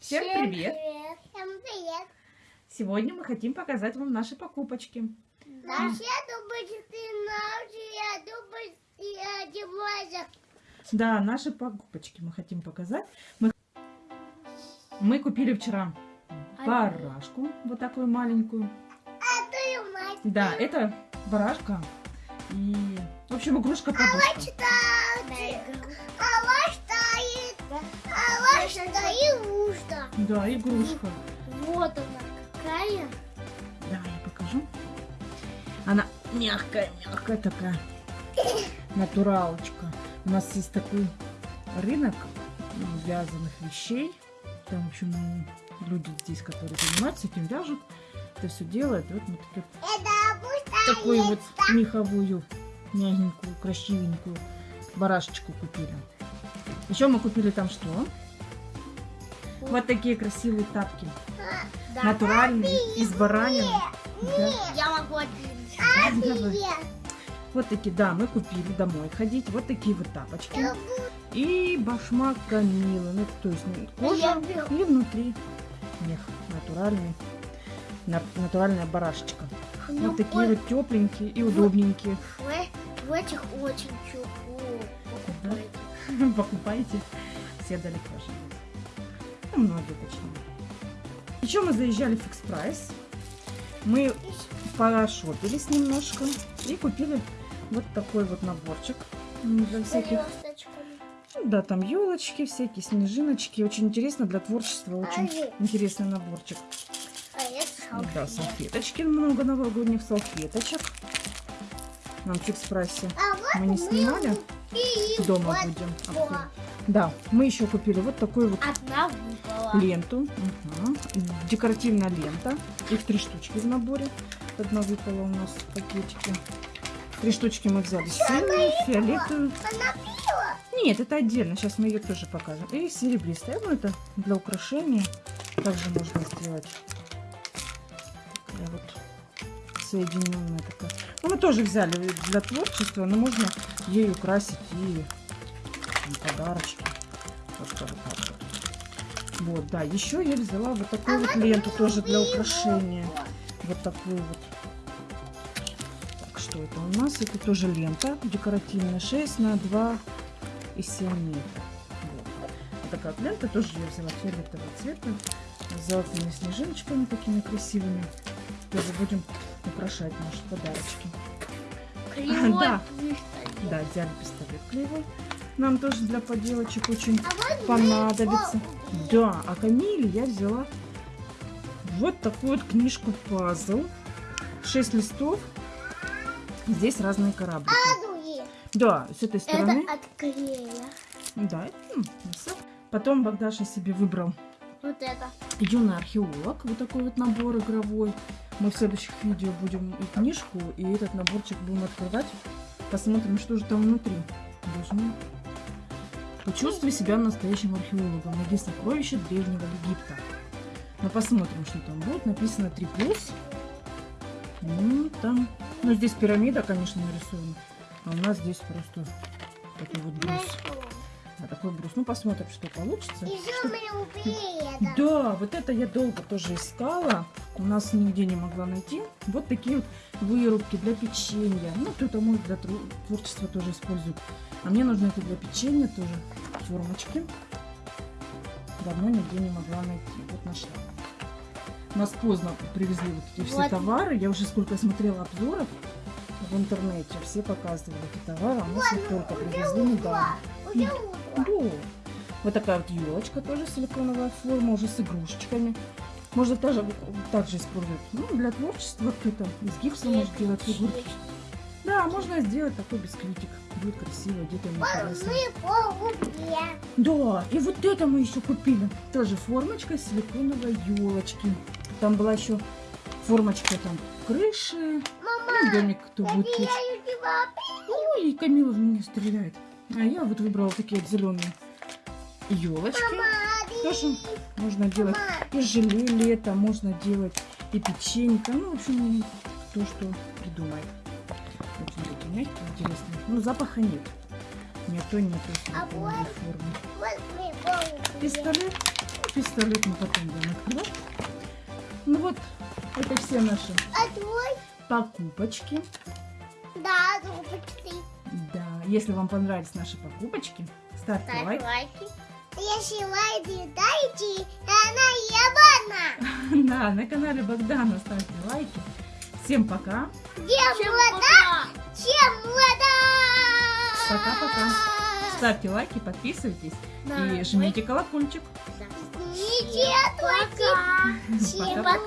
Всем привет! Всем привет! Сегодня мы хотим показать вам наши покупочки. Наши дубочки, наши дубочки, одевайся. Да, наши покупочки мы хотим показать. Мы, мы купили вчера барашку, вот такую маленькую. Это и мать. Да, это барашка. И, в общем, игрушка подушка. Читайте. А ваш стоит. А ваш ушко. Да, игрушка. Вот она какая. Да, я покажу. Она мягкая, мягкая такая. Натуралочка. У нас есть такой рынок вязаных вещей. Там, в общем, люди здесь, которые занимаются этим, вяжут. Это все делают. Вот мы такие, Это такую вот меховую, мягенькую, красивенькую барашечку купили. Еще мы купили там что? Вот такие красивые тапки. Да. Натуральные, из баранины. Да. Я могу один. Вот такие, да, мы купили домой ходить. Вот такие вот тапочки. И башмак Камилы. Ну, то есть ну, кожа и внутри мех натуральный. На- натуральная барашечка. Ну, Вот такие вот тепленькие и удобненькие. В, в этих очень тепло. Покупайте. Покупайте. Все далеко живут. Ну, многие точнее. Еще мы заезжали в Фикс Прайс. Мы пошопились немножко и купили вот такой вот наборчик для всяких Да, там елочки, всякие снежиночки. Очень интересно для творчества, очень Ай. интересный наборчик. А Да, салфеточки, много новогодних салфеточек. Нам в фикс прайсе А вот мы не снимали, и дома вот будем. Да, мы еще купили вот такую вот выпала. Ленту. Мгм. Декоративная лента. Их три штучки в наборе. Одна выпала у нас в пакетике. Три штучки мы взяли. Синюю, фиолетовую. Нет, это отдельно. Сейчас мы ее тоже покажем. И серебристая. Ну, это для украшения. Также можно сделать. Такая вот соединенная такая. Ну, мы тоже взяли для творчества, но можно ей украсить и подарочки. Вот так вот. Вот, да. Еще я взяла вот такую вот ленту тоже для украшения. Вот такую вот. Так, что это у нас? Это тоже лента декоративная. 6 на 2 и 7 метров. Вот. Вот такая вот лента тоже я взяла фиолетового цвета. С золотыми снежиночками такими красивыми. Тоже будем украшать наши подарочки. Кривой Да. пистолет. Да, взяли пистолет клеевой. Нам тоже для поделочек очень А вот понадобится. Да, а Камиле я взяла вот такую вот книжку пазл. 6 листов. Здесь разные. Радуги. Да, с этой стороны. Это от клея. Да. Потом Богдаша себе выбрал Вот это. юный археолог. Вот такой вот набор игровой. Мы в следующих видео будем и книжку, и этот наборчик будем открывать. Посмотрим, что же там внутри. Должны почувствовать себя настоящим археологом. Найди сокровища Древнего Египта. Но посмотрим, что там будет. Написано 3 плюс. Ну, там... Ну, здесь пирамида, конечно, нарисована. А у нас здесь просто такой вот брус. А такой брус. Ну, посмотрим, что получится. Пледа. Да, вот это я долго тоже искала. У нас нигде не могла найти. Вот такие вот вырубки для печенья. Ну, кто-то может для творчества тоже использует. А мне нужно это для печенья тоже. Формочки. Давно нигде не могла найти. Вот нашла. Нас поздно привезли вот эти все Вот. товары. Я уже сколько смотрела обзоров в интернете. Все показывали эти товары. А нас их только привезли недавно. Да. Вот такая вот елочка тоже силиконовая форма, уже с игрушечками. Можно тоже также использовать. Ну, для творчества кто-то из гипса может делать фигурки. Да, можно сделать такой бисквитик. Будет красиво. Мы по луке. Да, и вот это мы еще купили. Тоже формочка силиконовой елочки. Там была еще формочка там крыши. Ну, домик кто будет. Я тебя Ой, Камила в меня стреляет. А я вот выбрала такие зеленые елочки. Тоже можно делать и желе лето, можно делать и печенька. Ну, в общем, то, что придумает. Такие мягкие, интересные. Ну, запаха нет. Нету, нету А вот. Пистолет. пистолет мы потом будем открывать. Ну вот, это все наши А твой? покупочки. Да, зубочки. Да, если вам понравились наши покупочки, ставьте Ставь лайк. лайки. Если лайки дайте, она ебана. Да, на канале Богдана ставьте лайки. Всем пока. Чем вода? Чем вода? Пока-пока. Ставьте лайки, подписывайтесь и жмите колокольчик. Жмите лайки. Всем пока.